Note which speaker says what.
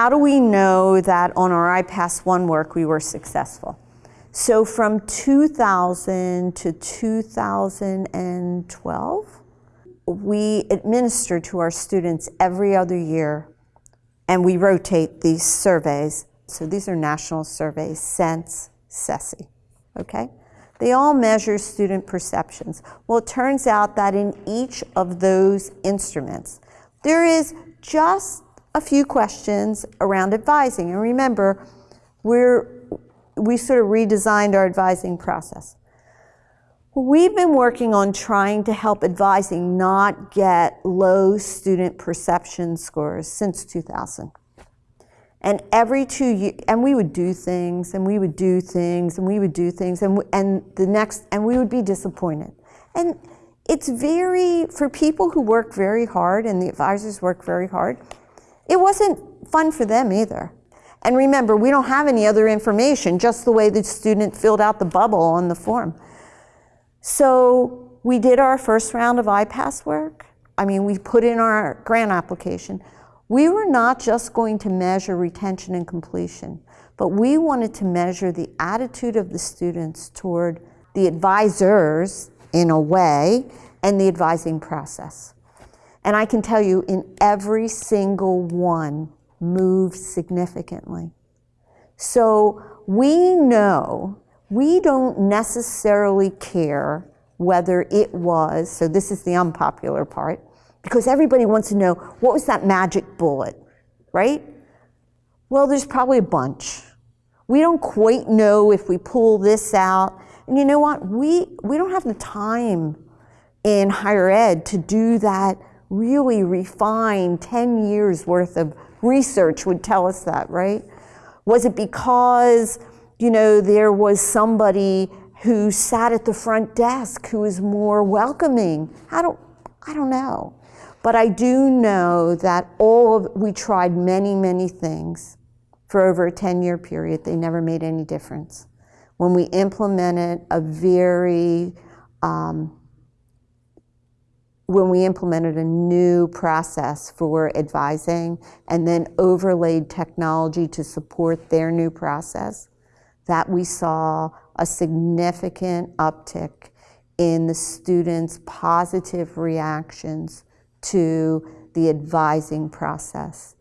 Speaker 1: how do we know that on our IPASS 1 work we were successful? So from 2000 to 2012, we administer to our students every other year, and we rotate these surveys. So these are national surveys, SENSE, CCSSE, okay? They all measure student perceptions. Well, it turns out that in each of those instruments, there is just a few questions around advising. And remember, we're we sort of redesigned our advising process. We've been working on trying to help advising not get low student perception scores since 2000. And every two years, and we would do things, and we would do things, and we would do things, and, and the next, and we would be disappointed. And it's very, for people who work very hard, and the advisors work very hard, it wasn't fun for them either. And remember, we don't have any other information, just the way the student filled out the bubble on the form. So we did our first round of IPASS work. I mean, we put in our grant application. We were not just going to measure retention and completion, but we wanted to measure the attitude of the students toward the advisors, in a way, and the advising process. And I can tell you, in every single one, moved significantly. So we know we don't necessarily care whether it was, so this is the unpopular part, because everybody wants to know what was that magic bullet, right? Well, there's probably a bunch. We don't quite know if we pull this out. And you know what? We, we don't have the time in higher ed to do that really refined 10 years worth of research would tell us that, right? Was it because, you know, there was somebody who sat at the front desk who was more welcoming? I don't, I don't know. But I do know that all of, we tried many, many things for over a 10 year period. They never made any difference. When we implemented a very um, when we implemented a new process for advising and then overlaid technology to support their new process, that we saw a significant uptick in the students' positive reactions to the advising process.